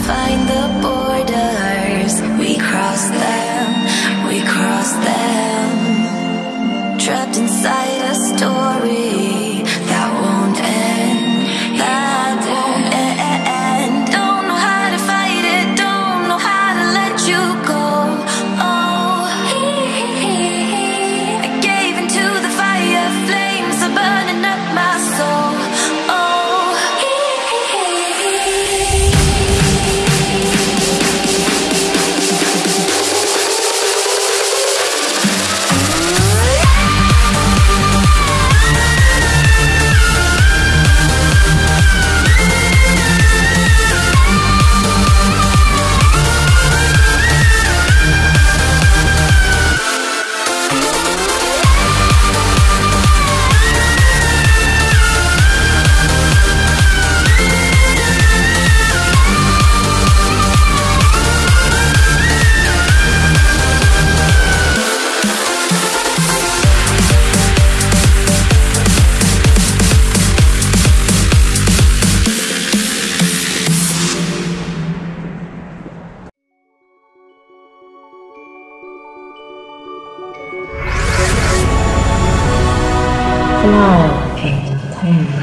find 하나, 둘, 셋.